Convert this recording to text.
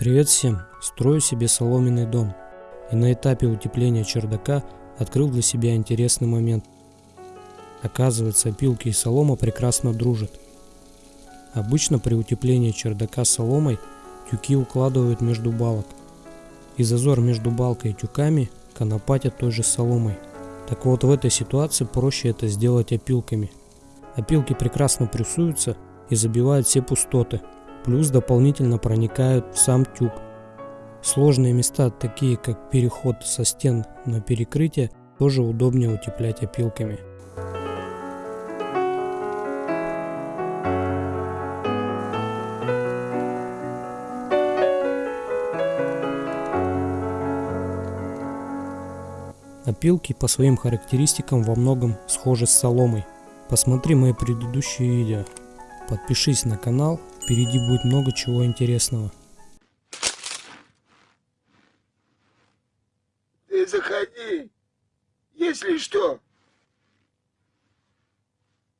Привет всем! Строю себе соломенный дом. И на этапе утепления чердака открыл для себя интересный момент. Оказывается, опилки и солома прекрасно дружат. Обычно при утеплении чердака соломой тюки укладывают между балок. И зазор между балкой и тюками конопатят той же соломой. Так вот в этой ситуации проще это сделать опилками. Опилки прекрасно плюсуются и забивают все пустоты – плюс дополнительно проникают в сам тюк. Сложные места, такие как переход со стен на перекрытие, тоже удобнее утеплять опилками. Опилки по своим характеристикам во многом схожи с соломой. Посмотри мои предыдущие видео. Подпишись на канал Впереди будет много чего интересного. Ты заходи, если что.